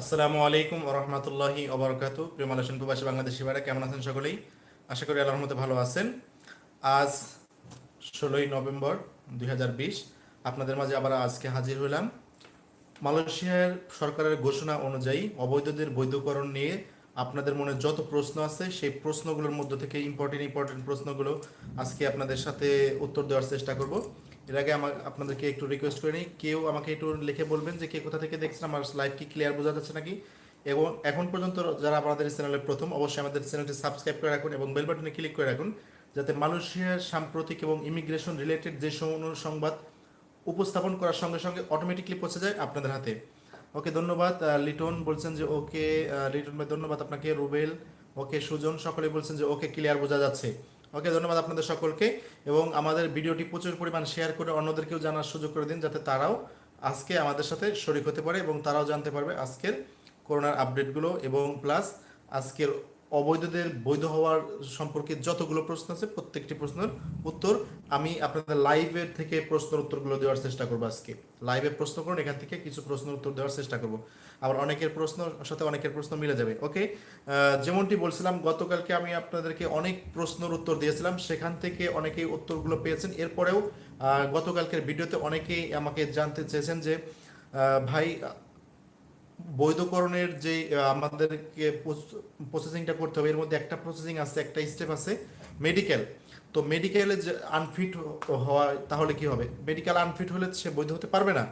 আসসালামু আলাইকুম রহমতুল্লাহি অবরকাতু প্রিয় মালয়েশিয়ান প্রবাসী বাংলাদেশি ভাইরা, কেমন আছেন সকলেই? আশা করি আল্লাহর মতো ভালো আছেন। আজ ষোলোই নভেম্বর দুই হাজার বিশ, আপনাদের মাঝে আবার আজকে হাজির হলাম। মালয়েশিয়ার সরকারের ঘোষণা অনুযায়ী অবৈধদের বৈধকরণ নিয়ে আপনাদের মনে যত প্রশ্ন আছে, সেই প্রশ্নগুলোর মধ্যে থেকে ইম্পর্টেন্ট ইম্পর্টেন্ট প্রশ্নগুলো আজকে আপনাদের সাথে উত্তর দেওয়ার চেষ্টা করব। এর আগে আমার, আপনাদেরকে একটু রিকোয়েস্ট করে নিই, কেউ আমাকে একটু লিখে বলবেন যে কে কোথা থেকে দেখছেন, আমার লাইভ কি ক্লিয়ার বোঝা যাচ্ছে নাকি? এবং এখন পর্যন্ত যারা আমাদের চ্যানেলের প্রথম, অবশ্যই আমাদের চ্যানেলটি সাবস্ক্রাইব করে রাখুন এবং বেল বাটনে ক্লিক করে রাখুন, যাতে মালয়েশিয়ার সাম্প্রতিক এবং ইমিগ্রেশন রিলেটেড যে সংবাদ উপস্থাপন করার সঙ্গে সঙ্গে অটোমেটিকলি পৌঁছে যায় আপনাদের হাতে। ওকে, ধন্যবাদ। লিটন বলছেন যে ওকে লিটন ভাই, ধন্যবাদ আপনাকে। রুবেল, ওকে, সুজন সকলে বলছেন যে ওকে ক্লিয়ার বোঝা যাচ্ছে। ওকে, ধন্যবাদ আপনাদের সকলকে। এবং আমাদের ভিডিওটি প্রচুর পরিমাণ শেয়ার করে অন্যদেরকেও জানার সুযোগ করে দিন, যাতে তারাও আজকে আমাদের সাথে শরিক হতে পারে এবং তারাও জানতে পারবে আজকের করোনার আপডেটগুলো এবং প্লাস আজকের অবৈধদের বৈধ হওয়ার সম্পর্কে যতগুলো প্রশ্ন আছে, প্রত্যেকটি প্রশ্নের উত্তর আমি আপনাদের লাইভের থেকে প্রশ্নের উত্তরগুলো দেওয়ার চেষ্টা করব আজকে। লাইভে প্রশ্ন করুন, এখান থেকে কিছু প্রশ্নের উত্তর দেওয়ার চেষ্টা করব। আবার অনেকের প্রশ্ন সাথে অনেকের প্রশ্ন মিলে যাবে ওকে যেমনটি বলছিলাম, গতকালকে আমি আপনাদেরকে অনেক প্রশ্নের উত্তর দিয়েছিলাম, সেখান থেকে অনেকেই উত্তরগুলো পেয়েছেন। এরপরেও গতকালকের ভিডিওতে অনেকেই আমাকে জানতে চেয়েছেন যে ভাই বৈধকরণের যে আমাদেরকে প্রসেসিংটা করতে হবে, এর মধ্যে একটা প্রসেসিং আছে, একটা স্টেপ আছে মেডিকেল তো মেডিকেলে যে আনফিট হওয়া তাহলে কি হবে? মেডিকেল আনফিট হলে সে বৈধ হতে পারবে না।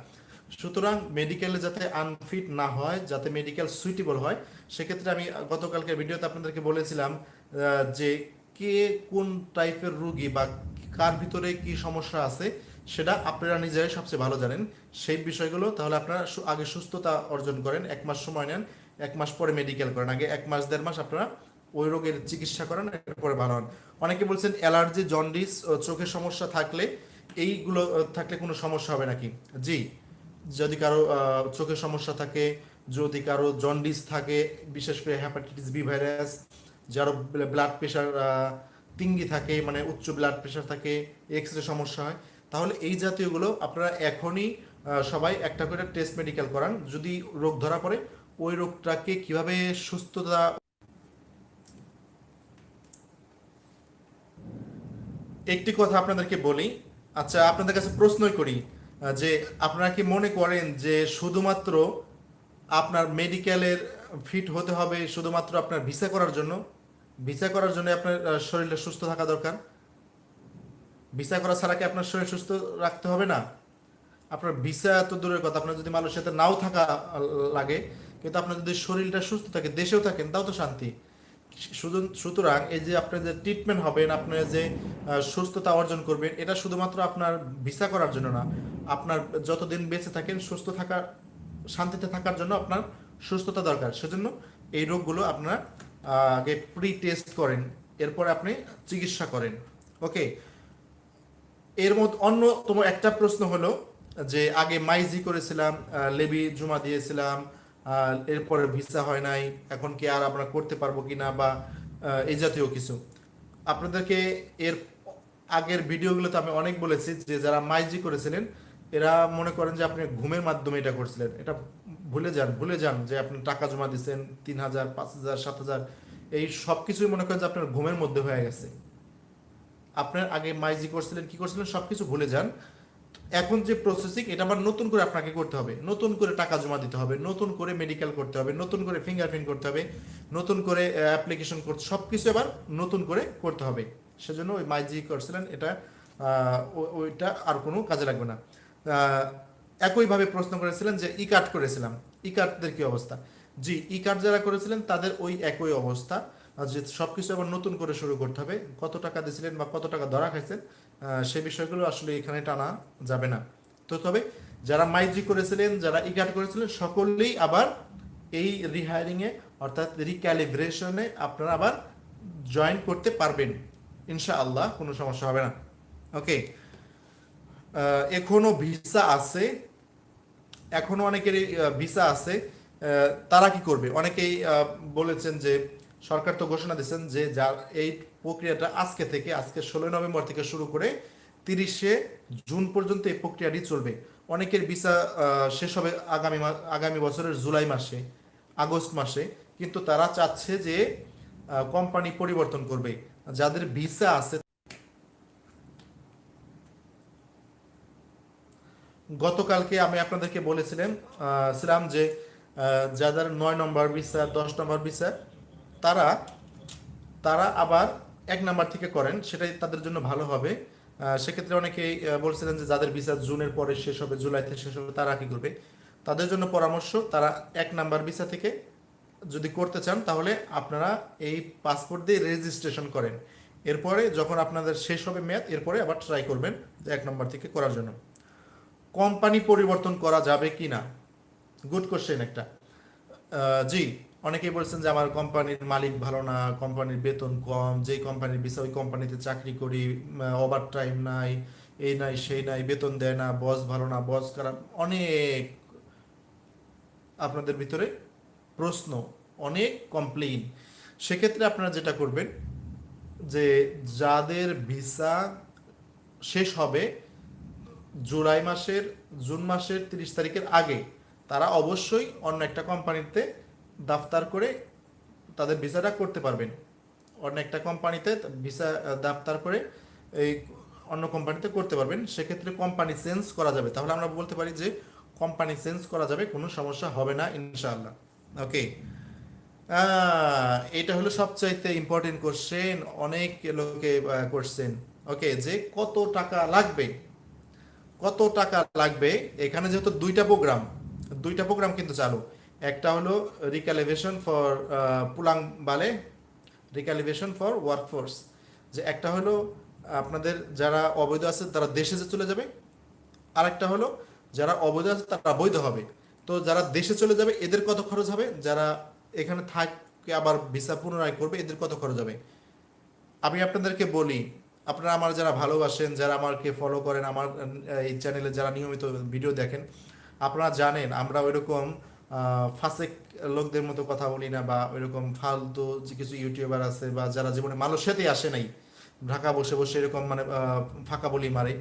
সুতরাং মেডিকেলে যাতে আনফিট না হয়, যাতে মেডিকেল সুইটেবল হয়, সেক্ষেত্রে আমি গতকালকে ভিডিওতে আপনাদেরকে বলেছিলাম যে কে কোন টাইপের রুগী বা কার ভিতরে কি সমস্যা আছে, সেটা আপনারা নিজেরাই সবচেয়ে ভালো জানেন। সেই বিষয়গুলো তাহলে আপনারা আগে সুস্থতা অর্জন করেন, এক মাস সময় নেন, এক মাস পরে মেডিকেল করেন। আগে এক মাস, দেড় মাস আপনারা ওই রোগের চিকিৎসা করেন, এরপরে ভালো হন। অনেকে বলছেন অ্যালার্জি, জন্ডিস চোখের সমস্যা থাকলে এইগুলো থাকলে কোনো সমস্যা হবে নাকি? জি, যদি কারও চোখের সমস্যা থাকে, যদি কারও জন্ডিস থাকে, বিশেষ করে হ্যাপাটাইটিস বি ভাইরাস যারো ব্লাড প্রেশার তিঙ্গি থাকে মানে উচ্চ ব্লাড প্রেশার থাকে এক্স রে সমস্যা হয়, তাহলে এই জাতীয়গুলো আপনারা এখনই সবাই একটা করে টেস্ট মেডিকেল করান। যদি রোগ ধরা পড়ে, ওই রোগটাকে কীভাবে সুস্থতা একটি কথা আপনাদেরকে বলি আচ্ছা আপনাদের কাছে প্রশ্নই করি যে আপনারা কি মনে করেন যে শুধুমাত্র আপনার মেডিকেলের ফিট হতে হবে, শুধুমাত্র আপনার ভিসা করার জন্য? ভিসা করার জন্য আপনার শরীরটা সুস্থ থাকা দরকার। ভিসা করা ছাড়া কি আপনার শরীর সুস্থ রাখতে হবে না? আপনার ভিসা তো দূরের কথা, আপনার যদি মালয়েশিয়াতে নাও থাকা লাগে, কিন্তু আপনার যদি শরীরটা সুস্থ থাকে, দেশেও থাকেন, তাও তো শান্তি। সুতরাং এই যে আপনার যে ট্রিটমেন্ট হবেন আপনার যে সুস্থতা অর্জন করবেন, এটা শুধুমাত্র আপনার ভিসা করার জন্য না, আপনার যতদিন বেঁচে থাকেন, সুস্থ থাকার, শান্তিতে থাকার জন্য আপনার সুস্থতা দরকার। সেজন্য এই রোগগুলো আপনার আগে প্রি টেস্ট করেন এরপরে আপনি চিকিৎসা করেন। ওকে? এর মধ্যে অন্যতম একটা প্রশ্ন হলো যে আগে মাইজি করেছিলাম লেবি জমা দিয়েছিলাম এরপরে ভিসা হয় নাই এখন কি আর আমরা করতে পারব কিনা বা আহ, এই জাতীয় কিছু। আপনাদেরকে এর আগের ভিডিওগুলোতে আমি অনেক বলেছি যে যারা মাইজি করেছিলেন এরা মনে করেন যে আপনি ঘুমের মাধ্যমে এটা করছিলেন। এটা ভুলে যান ভুলে যান যে আপনি টাকা জমা দিচ্ছেন তিন হাজার, পাঁচ হাজার, সাত হাজার, এই সব কিছুই মনে করেন যে আপনার ঘুমের মধ্যে হয়ে গেছে। আপনার আগে মাইজি করছিলেন, কি করছিলেন, সব কিছু ভুলে যান। এখন যে প্রসেসিং এটা আবার নতুন করে আপনাকে করতে হবে। নতুন করে টাকা জমা দিতে হবে, নতুন করে মেডিকেল করতে হবে, নতুন করে ফিঙ্গারপ্রিন্ট করতে হবে, নতুন করে অ্যাপ্লিকেশন করতে, সব কিছু আবার নতুন করে করতে হবে। সেজন্য ওই মাইজি করছিলেন, এটা ওইটা আর কোনো কাজে লাগবে না। একইভাবে প্রশ্ন করেছিলেন যে ই কার্ড করেছিলাম। ই কার্ডদের কি অবস্থা? জি ই কার্ড যারা করেছিলেন, তাদের ওই একই অবস্থা। যে সবকিছু আবার নতুন করে শুরু করতে হবে, কত টাকা দিয়েছিলেন বা কত টাকা ধরা খাইছেন সেই বিষয়গুলো আসলে এখানে টানা যাবে না। তো তবে যারা মাইজি করেছিলেন, যারা ই কার্ড করেছিলেন, সকলেই আবার এই রিহায়ারিং এ অর্থাৎ রিক্যালিব্রেশনে আপনারা আবার জয়েন করতে পারবেন। ইনশাআল্লাহ, কোনো সমস্যা হবে না। ওকে এখনও ভিসা আছে এখনও অনেকেরই ভিসা আছে। তারা কি করবে? অনেকেই বলেছেন যে সরকার তো ঘোষণা দিয়েছেন যে যার এই প্রক্রিয়াটা আজকে থেকে, আজকে ষোলোই নভেম্বর থেকে শুরু করে তিরিশে জুন পর্যন্ত এই প্রক্রিয়াটি চলবে। অনেকের ভিসা শেষ হবে আগামী আগামী বছরের জুলাই মাসে, আগস্ট মাসে। কিন্তু তারা চাচ্ছে যে কোম্পানি পরিবর্তন করবে। যাদের ভিসা আছে গতকালকে আমি আপনাদেরকে বলেছিলাম ছিলাম যে যাদের নয় নম্বর ভিসা দশ নম্বর ভিসা তারা তারা আবার এক নাম্বার থেকে করেন, সেটাই তাদের জন্য ভালো হবে। সেক্ষেত্রে অনেকেই বলছিলেন যে যাদের ভিসা জুনের পরে শেষ হবে জুলাইতে শেষ হবে, তারা কি করবে? তাদের জন্য পরামর্শ, তারা এক নাম্বার ভিসা থেকে যদি করতে চান, তাহলে আপনারা এই পাসপোর্ট দিয়ে রেজিস্ট্রেশন করেন। এরপরে যখন আপনাদের শেষ হবে মেয়াদ, এরপরে আবার ট্রাই করবেন এক নম্বর থেকে করার জন্য। কোম্পানি পরিবর্তন করা যাবে কি না গুড কোশ্চেন একটা জি, অনেকেই বলছেন যে আমার কোম্পানির মালিক ভালো না, কোম্পানির বেতন কম, যেই কোম্পানির বিষয়, ওই কোম্পানিতে চাকরি করি ওভার টাইম নাই এই নাই সেই নাই, বেতন দেয় না বস ভালো না বস খারাপ, অনেক আপনাদের ভিতরে প্রশ্ন, অনেক কমপ্লেইন সেক্ষেত্রে আপনারা যেটা করবেন যে যাদের ভিসা শেষ হবে জুলাই মাসের, জুন মাসের তিরিশ তারিখের আগে তারা অবশ্যই অন্য একটা কোম্পানিতে দাফতার করে তাদের ভিসাটা করতে পারবেন। অন্য একটা কোম্পানিতে ভিসা দাফতার করে এই অন্য কোম্পানিতে করতে পারবেন। সেক্ষেত্রে কোম্পানি চেঞ্জ করা যাবে। তাহলে আমরা বলতে পারি যে কোম্পানি চেঞ্জ করা যাবে, কোনো সমস্যা হবে না, ইনশাআল্লাহ। ওকে। এটা হলো সবচাইতে ইম্পর্টেন্ট কোশ্চেন অনেক লোকে কোশ্চেন ওকে, যে কত টাকা লাগবে? কত টাকা লাগবে? এখানে যেহেতু দুইটা প্রোগ্রাম দুইটা প্রোগ্রাম কিন্তু চালু। একটা হলো রিক্যালিভেশন ফর পুলাং বালে রিক্যালিভেশন ফর ওয়ার্কফোর্স যে একটা হলো আপনাদের যারা অবৈধ আছে, তারা দেশে যে চলে যাবে। আর একটা হলো যারা অবৈধ আছে, তারা বৈধ হবে। তো যারা দেশে চলে যাবে, এদের কত খরচ হবে? যারা এখানে থাকে, আবার ভিসা পুনরায় করবে, এদের কত খরচ হবে? আমি আপনাদেরকে বলি আপনারা আমার যারা ভালোবাসেন, যারা আমাকে ফলো করেন, আমার এই চ্যানেলে যারা নিয়মিত ভিডিও দেখেন, আপনারা জানেন আমরা ওইরকম ফাসেক লোকদের মতো কথা বলি না বা ওইরকম ফালতু যে কিছু ইউটিউবার আছে বা যারা জীবনে মালয়েশিয়াতেই আসে নাই, ঢাকা বসে বসে এরকম মানে ফাঁকা বলি মারে,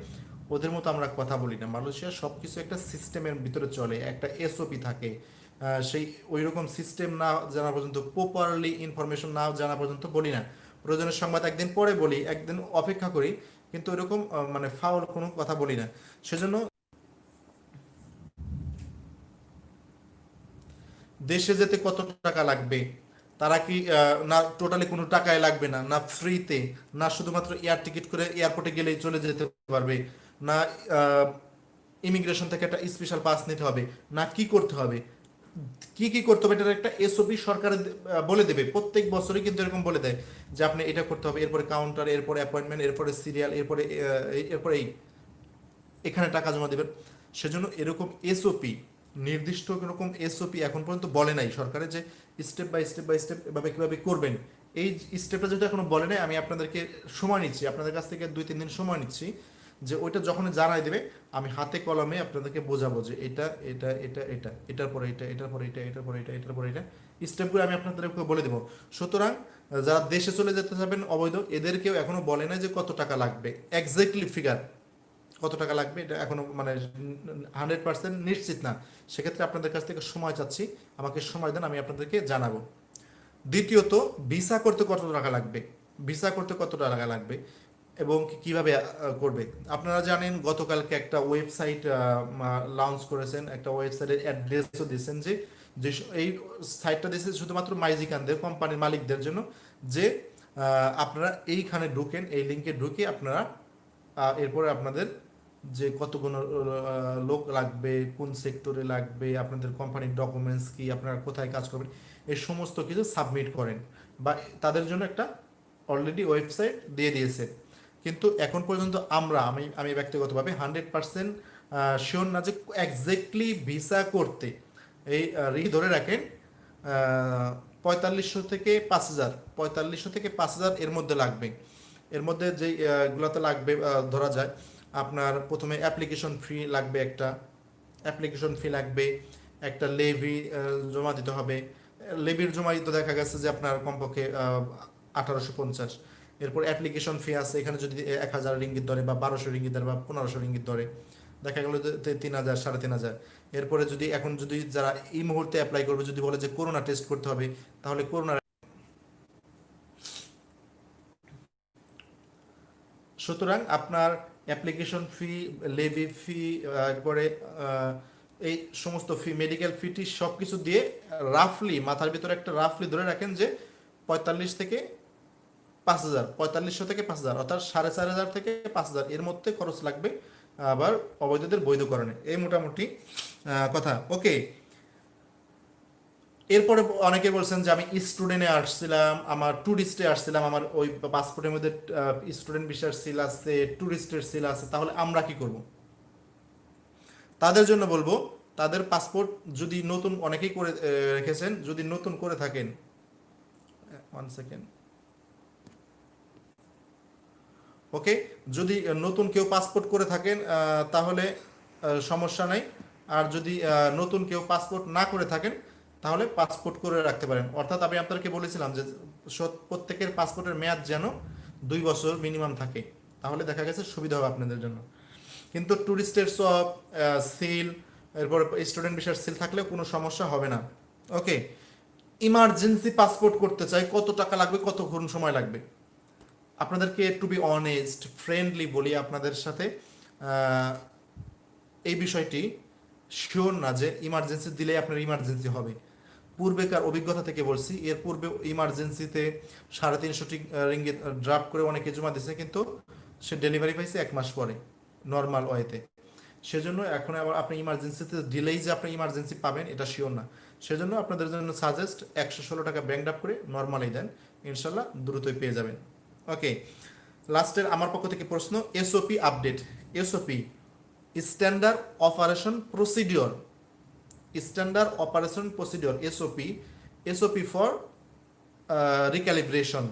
ওদের মতো আমরা কথা বলি না। মালয়েশিয়া সব কিছু একটা সিস্টেমের ভিতরে চলে, একটা এসওপি থাকে সেই ওই রকম সিস্টেম না জানা পর্যন্ত প্রপারলি ইনফরমেশন না জানা পর্যন্ত বলি না। প্রয়োজনের সংবাদ একদিন পরে বলি একদিন অপেক্ষা করি কিন্তু এরকম আহ, মানে ফাউল কোনো কথা বলি না। সেজন্য দেশে যেতে কত টাকা লাগবে? তারা কি না টোটালি কোনো টাকায় লাগবে না না ফ্রিতে না শুধুমাত্র এয়ার টিকিট করে এয়ারপোর্টে গেলেই চলে যেতে পারবে না ইমিগ্রেশন থেকে একটা স্পেশাল পাস নিতে হবে না কি করতে হবে? কি কি করতে হবে, এটার একটা এসওপি সরকার বলে দেবে। প্রত্যেক বছরই কিন্তু এরকম বলে দেয় যে আপনি এটা করতে হবে, এরপরে কাউন্টার এরপরে অ্যাপয়েন্টমেন্ট এরপরে সিরিয়াল এরপরে এরপরে এই, এখানে টাকা জমা দেবেন। সেজন্য এরকম এসওপি নির্দিষ্ট এরকম এসওপি এখন পর্যন্ত বলে নাই সরকারের যে step by step by step এভাবে কীভাবে করবেন। এই স্টেপটা যেটা এখনও বলে নাই, আমি আপনাদেরকে সময় নিচ্ছি, আপনাদের কাছ থেকে দুই, তিন দিন সময় নিচ্ছি। যে ওইটা যখন জানাই দেবে, আমি হাতে কলমে আপনাদেরকে বোঝাবো যে এটা এটা এটা এটা, এটার পরে এটা, এটার পরে এটা, এটার পরে এটা, এটার পরে এটা। স্টেপগুলো আমি আপনাদেরকে বলে দেবো। সুতরাং যারা দেশে চলে যেতে যাবেন অবৈধ, এদেরকেও এখনও বলে না যে কত টাকা লাগবে। এক্স্যাক্টলি ফিগার কত টাকা লাগবে এটা এখনও মানে হান্ড্রেড পার্সেন্ট নিশ্চিত না। সেক্ষেত্রে আপনাদের কাছ থেকে সময় চাচ্ছি। আমাকে সময় দেন, আমি আপনাদেরকে জানাব। দ্বিতীয়ত ভিসা করতে কত টাকা লাগবে? ভিসা করতে কত টাকা লাগবে? এবং কীভাবে করবে? আপনারা জানেন, গতকালকে একটা ওয়েবসাইট লঞ্চ করেছেন, একটা ওয়েবসাইটের অ্যাড্রেসও দিয়েছেন যে যে এই সাইটটা দিয়েছে শুধুমাত্র মাইজিকানদের, কোম্পানির মালিকদের জন্য, যে আপনারা এইখানে ঢুকেন, এই লিঙ্কে ঢুকে আপনারা এরপরে আপনাদের যে কতগুলো লোক লাগবে, কোন সেক্টরে লাগবে, আপনাদের কোম্পানির ডকুমেন্টস কি, আপনারা কোথায় কাজ করবেন, এই সমস্ত কিছু সাবমিট করেন। বা তাদের জন্য একটা অলরেডি ওয়েবসাইট দিয়ে দিয়েছে। কিন্তু এখন পর্যন্ত আমরা আমি আমি ব্যক্তিগতভাবে হান্ড্রেড পার্সেন্ট শিওর না যে একজ্যাক্টলি ভিসা করতে। এই রি ধরে রাখেন পঁয়তাল্লিশশো থেকে পাঁচ হাজার পঁয়তাল্লিশশো থেকে পাঁচ হাজার এর মধ্যে লাগবে। এর মধ্যে যেই আহ, লাগবে ধরা যায় আপনার প্রথমে অ্যাপ্লিকেশন ফি লাগবে একটা অ্যাপ্লিকেশন ফি লাগবে একটা লেভি জমা দিতে হবে। লেভির জমা দিতে দেখা গেছে যে আপনার কমপক্ষে আঠারোশো পঞ্চাশ। এরপর অ্যাপ্লিকেশন ফি আছে, এখানে যদি এক হাজার রিঙ্গিত ধরে বা বারোশো রিঙ্গিত ধরে বা পনেরোশো রিঙ্গিত ধরে, দেখা গেল তিন হাজার, সাড়ে তিন হাজার। এরপরে যদি, এখন যদি যারা এই মুহূর্তে অ্যাপ্লাই করবে, যদি বলে যে করোনা টেস্ট করতে হবে, তাহলে করোনা সুতরাং আপনার অ্যাপ্লিকেশন ফি লেভি ফি এরপরে এই সমস্ত ফি মেডিকেল ফিটি সব কিছু দিয়ে রাফলি মাথার ভিতরে একটা রাফলি ধরে রাখেন যে পঁয়তাল্লিশ থেকে পাঁচ হাজার, পঁয়তাল্লিশশো থেকে পাঁচ হাজার, অর্থাৎ সাড়ে চার হাজার থেকে পাঁচ হাজার। এর মধ্যে খরচ লাগবে আবার অবৈধদের বৈধকরণে। এই মোটামুটি কথা। ওকে। এরপরে অনেকে বলছেন যে আমি স্টুডেন্টে আসছিলাম, আমার ট্যুরিস্টে আসছিলাম, আমার ওই পাসপোর্টের মধ্যে স্টুডেন্ট ভিসার সিল আছে ট্যুরিস্টের সিল আছে, তাহলে আমরা কি করব? তাদের জন্য বলব, তাদের পাসপোর্ট যদি নতুন, অনেকেই করে রেখেছেন, যদি নতুন করে থাকেন ওয়ান সেকেন্ড ওকে? যদি নতুন কেউ পাসপোর্ট করে থাকেন তাহলে সমস্যা নেই। আর যদি নতুন কেউ পাসপোর্ট না করে থাকেন, তাহলে পাসপোর্ট করে রাখতে পারেন। অর্থাৎ আমি আপনাদেরকে বলেছিলাম যে প্রত্যেকের পাসপোর্টের মেয়াদ যেন দুই বছর মিনিমাম থাকে। তাহলে দেখা গেছে সুবিধা হবে আপনাদের জন্য। কিন্তু ট্যুরিস্টের সব সিল এরপর স্টুডেন্ট বিষয়ের সিল থাকলে কোনো সমস্যা হবে না। ওকে? ইমার্জেন্সি পাসপোর্ট করতে চাই, কত টাকা লাগবে, কতক্ষণ সময় লাগবে? আপনাদেরকে টু বি অনেস্ট ফ্রেন্ডলি বলি আপনাদের সাথে এই বিষয়টি শিওর না যে ইমার্জেন্সি দিলে আপনার ইমার্জেন্সি হবে। পূর্বেকার অভিজ্ঞতা থেকে বলছি, এর পূর্বে ইমার্জেন্সিতে সাড়ে তিনশোটি রিঙ্গিত ড্রাফট করে অনেকে জমা দিয়েছে কিন্তু সে ডেলিভারি পাইছে এক মাস পরে নর্মাল ওয়েতে সেজন্য এখন আবার আপনি ইমার্জেন্সিতে দিলেই যে আপনি ইমার্জেন্সি পাবেন, এটা শিওর না। সেজন্য আপনাদের জন্য সাজেস্ট একশো ষোলো টাকা ব্যাংক ড্রাফট করে নর্মালই দেন, ইনশাল্লাহ দ্রুতই পেয়ে যাবেন। ওকে লাস্টের আমার পক্ষ থেকে প্রশ্ন SOP update SOP standard operation procedure standard operation procedure SOP SOP for recalibration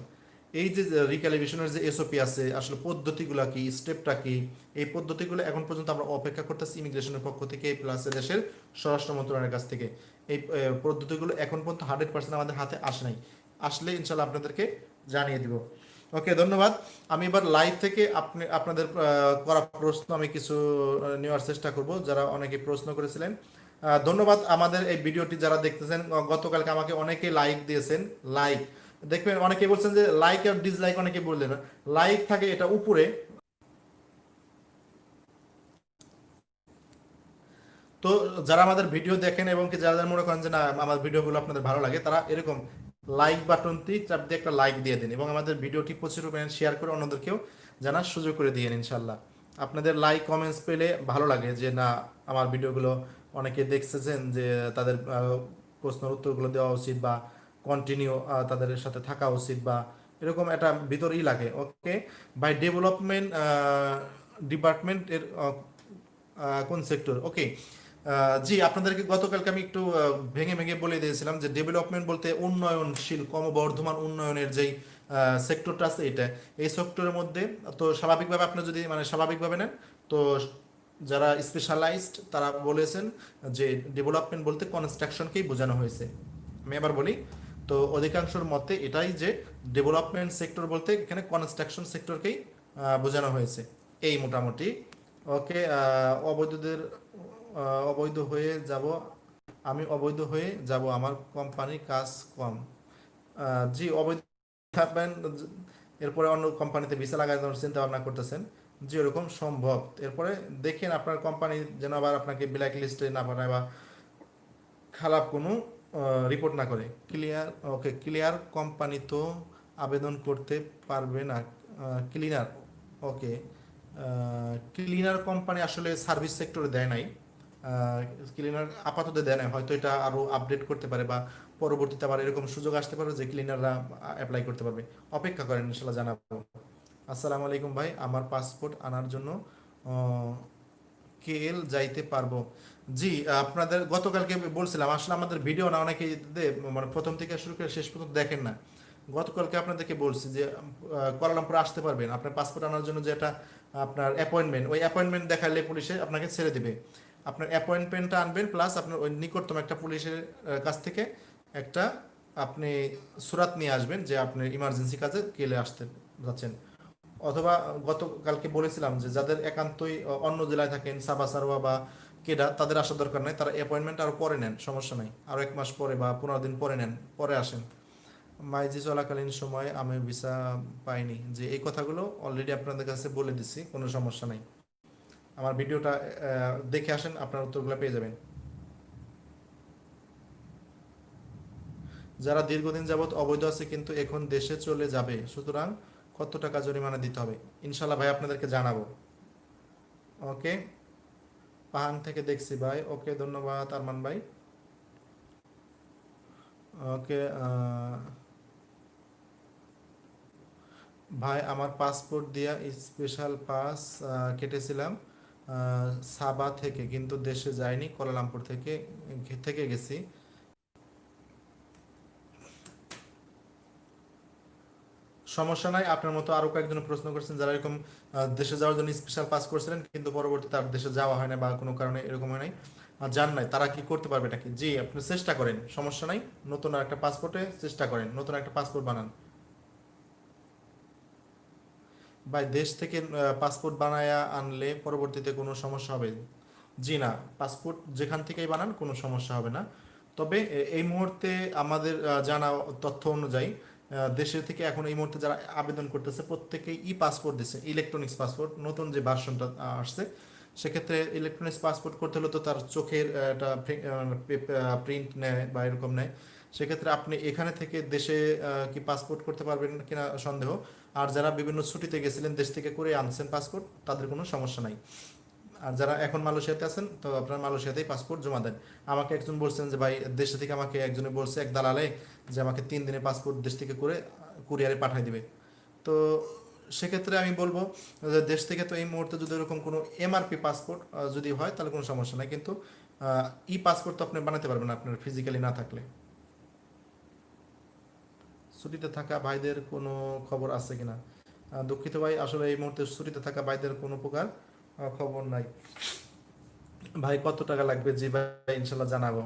এই যে রিক্যালিব্রেশনের যে এসওপি আছে, আসলে পদ্ধতিগুলো কি স্টেপটা কি, এই পদ্ধতিগুলো এখন পর্যন্ত আমরা অপেক্ষা করতেছি ইমিগ্রেশনের পক্ষ থেকে প্লাস দেশের স্বরাষ্ট্র মন্ত্রণালয়ের কাছ থেকে। এই পদ্ধতিগুলো এখন পর্যন্ত হান্ড্রেড পার্সেন্ট আমাদের হাতে আসে নাই। আসলে ইনশাল্লাহ আপনাদেরকে জানিয়ে দিব। ওকে ধন্যবাদ। আমি এবার লাইভ থেকে আপনি, আপনাদের করা প্রশ্ন আমি কিছু নেওয়ার চেষ্টা করব, যারা অনেকে প্রশ্ন করেছিলেন। ধন্যবাদ আমাদের এই ভিডিওটি যারা দেখতেছেন গতকালকে আমাকে অনেকে লাইক দিয়েছেন লাইক দেখবেন, অনেকে বলছেন যে লাইক আর ডিসলাইক অনেকে বললেন লাইক থাকে এটা উপরে। তো যারা আমাদের ভিডিও দেখেন এবং কি যারা মনে করেন যে না, আমার ভিডিওগুলো আপনাদের ভালো লাগে, তারা এরকম লাইক বাটনটি চাপ দিয়ে একটা লাইক দিয়ে দিন এবং আমাদের ভিডিওটি প্রচুর পরিমাণে শেয়ার করে অন্যদেরকেও জানার সুযোগ করে দিয়েন ইনশাল্লাহ আপনাদের লাইক কমেন্টস পেলে ভালো লাগে যে না আমার ভিডিওগুলো অনেকে দেখতেছেন যে তাদের প্রশ্নের উত্তরগুলো দেওয়া উচিত বা কন্টিনিউ তাদের সাথে থাকা উচিত বা এরকম একটা ভিতরেই লাগে। ওকে বাই ডেভেলপমেন্ট ডিপার্টমেন্ট এর আহ, আহ, কোন সেক্টর ওকে জি, আপনাদেরকে গতকালকে আমি একটু ভেঙে ভেঙে বলে দিয়েছিলাম যে ডেভেলপমেন্ট বলতে উন্নয়নশীল, ক্রমবর্ধমান উন্নয়নের যেই সেক্টরটা আছে এটা, এই সেক্টরের মধ্যে, তো স্বাভাবিকভাবে আপনি যদি মানে স্বাভাবিকভাবে নেন, তো যারা স্পেশালাইজড তারা বলেছেন যে ডেভেলপমেন্ট বলতে কনস্ট্রাকশনকেই বোঝানো হয়েছে। আমি আবার বলি, তো অধিকাংশর মতে এটাই যে ডেভেলপমেন্ট সেক্টর বলতে এখানে কনস্ট্রাকশন সেক্টরকেই বোঝানো হয়েছে। এই মোটামুটি। ওকে অবৈধদের অবৈধ হয়ে যাব। আমি অবৈধ হয়ে যাব। আমার কোম্পানির কাজ কম। জি, অবৈধ থাকবেন। এরপরে অন্য কোম্পানিতে ভিসা লাগানোর চিন্তা ভাবনা করতেছেন। যে ওরকম সম্ভব। এরপরে দেখেন আপনার কোম্পানি যেন আবার আপনাকে ব্ল্যাক লিস্টে না পাঠায় বা খারাপ কোনো রিপোর্ট না করে। ক্লিয়ার ওকে ক্লিয়ার কোম্পানি তো আবেদন করতে পারবে না। ক্লিনার ওকে ক্লিনার কোম্পানি আসলে সার্ভিস সেক্টরে দেয় নাই। ক্লিনার আপাতত দেয় না হয়তো এটা আরও আপডেট করতে পারে বা পরবর্তীতে আবার এরকম সুযোগ আসতে পারে যে ক্লিনাররা অ্যাপ্লাই করতে পারবে। অপেক্ষা করেন ইনশাল্লাহ জানাব। আসসালামু আলাইকুম ভাই, আমার পাসপোর্ট আনার জন্য কেএল যাইতে পারব। জি, আপনাদের গতকালকে বলছিলাম, আসলে আমাদের ভিডিও না, অনেকে মানে প্রথম থেকে শুরু করে শেষ পর্যন্ত দেখেন না। গতকালকে আপনাদেরকে বলছি যে কুয়ালালামপুর আসতে পারবেন। আপনার পাসপোর্ট আনার জন্য যেটা আপনার অ্যাপয়েন্টমেন্ট ওই অ্যাপয়েন্টমেন্ট দেখালে পুলিশে আপনাকে ছেড়ে দিবে। আপনার অ্যাপয়েন্টমেন্টটা আনবেন প্লাস আপনার ওই নিকটতম একটা পুলিশের কাছ থেকে একটা আপনি সুরাত নিয়ে আসবেন যে আপনি ইমার্জেন্সি কাজে গেলে আসতে যাচ্ছেন। অথবা গতকালকে বলেছিলাম যে যাদের একান্তই অন্য জেলায় থাকেন, সাবা সারোয়া বা কেডা, তাদের আসার দরকার নাই, তারা অ্যাপয়েন্টমেন্ট আরও পরে নেন, সমস্যা নাই। আরও এক মাস পরে বা পনেরো দিন পরে নেন, পরে আসেন। মাইজি চলাকালীন সময়ে আমি ভিসা পাইনি, যে এই কথাগুলো অলরেডি আপনাদের কাছে বলে দিছি, কোনো সমস্যা নাই। আমার ভিডিওটা দেখে আসেন, আপনার উত্তরগুলো পেয়ে যাবেন। যারা দীর্ঘদিন যাবৎ অবৈধ আছে, কিন্তু এখন দেশে চলে যাবে, সুতরাং কত টাকা জরিমানা দিতে হবে? ইনশাল্লাহ ভাই, আপনাদেরকে জানাব। ওকে? পাহাং থেকে দেখছি ভাই। ওকে, ধন্যবাদ, আরমান ভাই। ওকে ভাই, আমার পাসপোর্ট দিয়া স্পেশাল পাস কেটেছিলাম। সাবা থেকে, কিন্তু দেশে যাইনি, কোয়ালালামপুর থেকে থেকে গেছি। সমস্যা নাই, আপনার মতো আরও কয়েকজন প্রশ্ন করেছেন, যারা এরকম দেশে যাওয়ার জন্য স্পেশাল পাস করেছিলেন, কিন্তু পরবর্তী তার দেশে যাওয়া হয় না বা কোনো কারণে এরকম হয় নাই। যান নাই, তারা কি করতে পারবে নাকি? জি, আপনি চেষ্টা করেন, সমস্যা নাই, নতুন একটা পাসপোর্টে চেষ্টা করেন, নতুন একটা পাসপোর্ট বানান। ভাই, দেশ থেকে পাসপোর্ট বানায়া আনলে পরবর্তীতে কোনো সমস্যা হবে? জি না পাসপোর্ট যেখান থেকেই বানান কোনো সমস্যা হবে না। তবে এই মুহূর্তে আমাদের জানা তথ্য অনুযায়ী দেশের থেকে এখন এই মুহূর্তে যারা আবেদন করতেছে, প্রত্যেকেই ই পাসপোর্ট দিচ্ছে ইলেকট্রনিক্স পাসপোর্ট নতুন যে ভার্সনটা আসছে, সেক্ষেত্রে ইলেকট্রনিক্স পাসপোর্ট করতে হলে তো তার চোখের একটা প্রিন্ট নেয় বা এরকম নেয়। সেক্ষেত্রে আপনি এখানে থেকে দেশে কি পাসপোর্ট করতে পারবেন কিনা সন্দেহ। আর যারা বিভিন্ন ছুটিতে গেছিলেন দেশ থেকে করে আনছেন পাসপোর্ট তাদের কোনো সমস্যা নাই। আর যারা এখন মালয়েশিয়াতে আছেন, তো আপনারা মালয়েশিয়াতেই পাসপোর্ট জমা দেন। আমাকে একজন বলছেন যে, ভাই, দেশে থেকে আমাকে একজনে বলছে, এক দালালে, যে আমাকে তিন দিনে পাসপোর্ট দেশ থেকে করে কুরিয়ারে পাঠিয়ে দিবে। তো সেক্ষেত্রে আমি বলব যে, দেশ থেকে তো এই মুহূর্তে যদি এরকম কোনো এমআরপি পাসপোর্ট যদি হয়, তাহলে কোনো সমস্যা নাই। কিন্তু ই পাসপোর্ট তো আপনি বানাতে পারবেন আপনার ফিজিক্যালি না থাকলে। ছুটিতে থাকা ভাইদের কোনো খবর আছে কিনা? দুঃখিত ভাই, আসলে এই মুহূর্তে ছুটিতে থাকা ভাইদের কোনো প্রকার খবর নাই। ভাই, কত টাকা লাগবে? জি ভাই, ইনশাল্লাহ জানাব।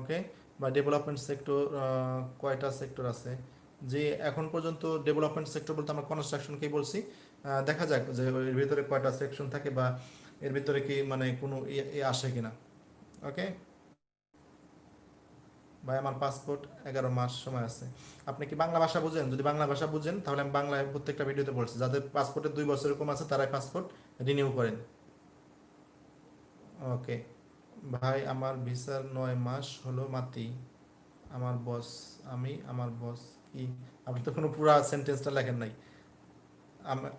ওকে? বা ডেভেলপমেন্ট সেক্টর কয়টা সেক্টর আছে? যে এখন পর্যন্ত ডেভেলপমেন্ট সেক্টর বলতে আমরা কনস্ট্রাকশনকেই বলছি। দেখা যাক যে এর ভিতরে কয়টা সেকশন থাকে বা এর ভিতরে কি মানে কোনো ইয়ে আসে কিনা। ওকে? ভাই, আমার পাসপোর্ট এগারো মাস সময় আছে। আপনি কি বাংলা ভাষা বুঝেন? যদি বাংলা ভাষা বুঝেন, তাহলে আমি বাংলায় প্রত্যেকটা ভিডিওতে বলছি। যাদের পাসপোর্টের দুই বছর এরকম আছে, তারাই পাসপোর্ট রিনিউ করেন। ওকে। ভাই, আমার ভিসার নয় মাস হলো মাতি। আমার বস আমি, আমার বস কি আপনি তো কোনো পুরা সেন্টেন্সটা লেখেন নাই।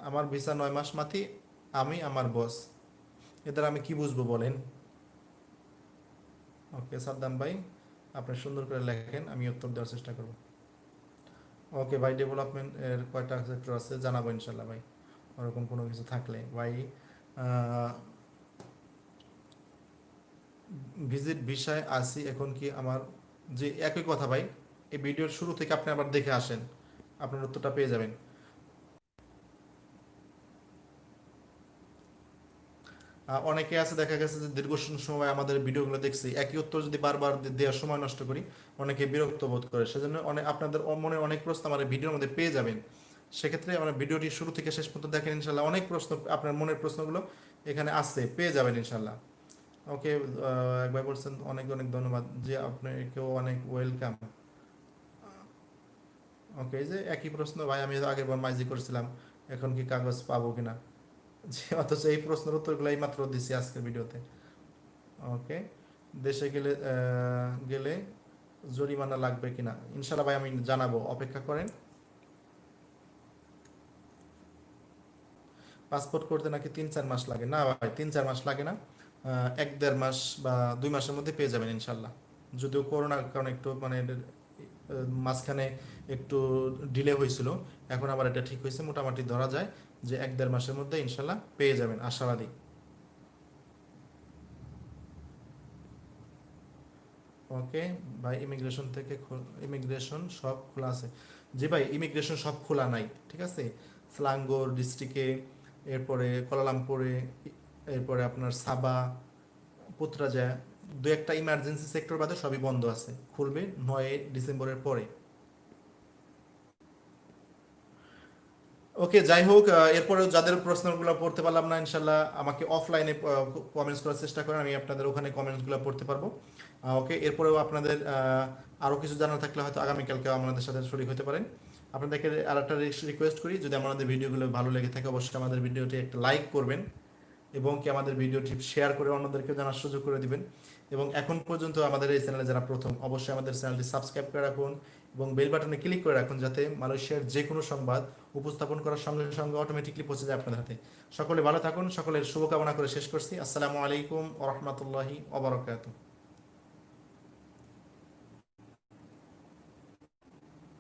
আমার ভিসা নয় মাস মাতি, আমি, আমার বস এদের আমি কি বুঝব বলেন? ওকে, সাদ্দাম ভাই আপনি সুন্দর করে লেখেন, আমি উত্তর দেওয়ার চেষ্টা করব। ওকে, ভাই ডেভেলপমেন্ট এর কয়টা সেক্টর আছে জানাব ইনশাল্লাহ, ভাই। ওরকম কোনো কিছু থাকলে। ভাই ভিজিট ভিসায় আসি এখন কি আমার, যে একই কথা, ভাই, এই ভিডিওর শুরু থেকে আপনি আবার দেখে আসেন। আপনার উত্তরটা পেয়ে যাবেন। অনেকে আছে, দেখা গেছে যে দীর্ঘ সময় আমাদের ভিডিওগুলো দেখছি, একই উত্তর যদি বারবার দেওয়ার সময় নষ্ট করি, অনেকে বিরক্ত বোধ করে। সেজন্য অনেক আপনাদের মনে অনেক প্রশ্ন আমার ভিডিওর মধ্যে পেয়ে যাবেন। সেক্ষেত্রে আমরা ভিডিওটি শুরু থেকে শেষ পর্যন্ত দেখেন, ইনশাল্লাহ অনেক প্রশ্ন, আপনার মনের প্রশ্নগুলো এখানে আসছে পেয়ে যাবেন, ইনশাল্লাহ। ওকে একবার বলছেন, অনেক অনেক ধন্যবাদ, যে আপনাকেও অনেক ওয়েলকাম। ওকে, এই যে একই প্রশ্ন, ভাই, আমি আগের বার মাইজি করেছিলাম, এখন কি কাগজ পাবো কিনা? যে অথচ এই প্রশ্নের উত্তরগুলো এই মাত্র দিছি আজকের ভিডিওতে। ওকে? দেশে গেলে গেলে জরিমানা লাগবে কিনা? ইনশাল্লাহ ভাই, আমি জানাব। অপেক্ষা করেন। পাসপোর্ট করতে নাকি তিন, চার মাস লাগে? না ভাই, তিন, চার মাস লাগে না। এক, দেড় মাস বা দুই মাসের মধ্যে পেয়ে যাবেন ইনশাল্লাহ যদিও করোনার কারণে একটু মানে মাঝখানে একটু ডিলে হয়েছিল। এখন আবার এটা ঠিক হয়েছে, মোটামুটি ধরা যায় যে এক দেড় মাসের মধ্যে ইনশাল্লাহ পেয়ে যাবেন, আশাবাদী। ওকে, ভাই ইমিগ্রেশন থেকে ইমিগ্রেশন সব খোলা আছে। জি ভাই ইমিগ্রেশন সব খোলা নাই, ঠিক আছে? স্লাঙ্গোর ডিস্ট্রিক্টে এরপরে কোলালামপুরে এরপরে আপনার সাবা পুত্রাজা দু একটা ইমার্জেন্সি সেক্টর বাদে সবই বন্ধ আছে। খুলবে নয় ডিসেম্বরের পরে। ওকে যাই হোক আহ, এরপরেও যাদের প্রশ্নগুলো পড়তে পারলাম না ইনশাল্লাহ আমাকে অফলাইনে কমেন্টস করার চেষ্টা করেন আমি আপনাদের ওখানে কমেন্টসগুলো পড়তে পারব। ওকে এরপরেও আপনাদের আরও কিছু জানা থাকলে হয়তো আগামীকালকে আমাদের সাথে শরীর হতে পারেন। আপনাদেরকে আর একটা রিকোয়েস্ট করি যদি আমাদের ভিডিওগুলো ভালো লেগে থাকে অবশ্যই আমাদের ভিডিওটি একটা লাইক করবেন এবং কি আমাদের ভিডিওটি শেয়ার করে অন্যদেরকে জানার সুযোগ করে দিবেন। এবং এখন পর্যন্ত আমাদের এই চ্যানেলে যারা প্রথম, অবশ্যই আমাদের চ্যানেলটি সাবস্ক্রাইব করে রাখুন এবং বেল বাটনে ক্লিক করে রাখুন যাতে মালয়েশিয়ার যে কোনো সংবাদ উপস্থাপন করার সঙ্গে সঙ্গে অটোমেটিকলি পৌঁছে যায় আপনাদের হাতে। সকলে ভালো থাকুন, সকলের শুভকামনা করে শেষ করছি। আসসালামু আলাইকুম ওরহমতুল্লাহি ওবরাকাতুহ